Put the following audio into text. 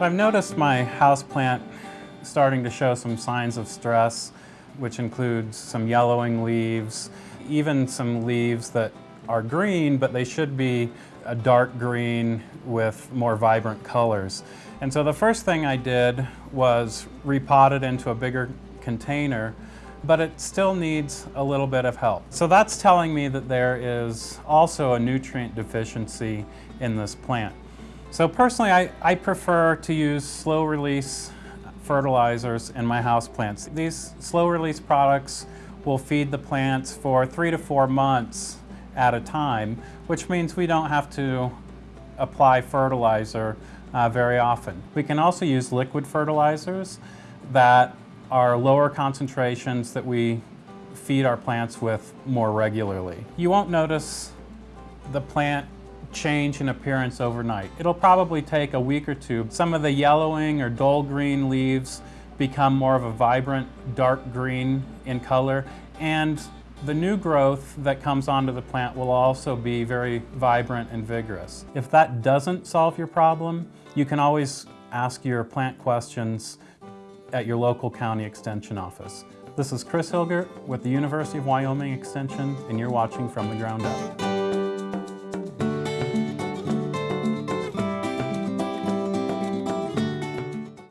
I've noticed my houseplant starting to show some signs of stress, which includes some yellowing leaves, even some leaves that are green, but they should be a dark green with more vibrant colors. And so the first thing I did was repot it into a bigger container, but it still needs a little bit of help. So that's telling me that there is also a nutrient deficiency in this plant. So personally, I, I prefer to use slow release fertilizers in my house plants. These slow release products will feed the plants for three to four months at a time, which means we don't have to apply fertilizer uh, very often. We can also use liquid fertilizers that are lower concentrations that we feed our plants with more regularly. You won't notice the plant change in appearance overnight. It'll probably take a week or two. Some of the yellowing or dull green leaves become more of a vibrant dark green in color and the new growth that comes onto the plant will also be very vibrant and vigorous. If that doesn't solve your problem, you can always ask your plant questions at your local county extension office. This is Chris Hilgert with the University of Wyoming Extension and you're watching From the Ground Up.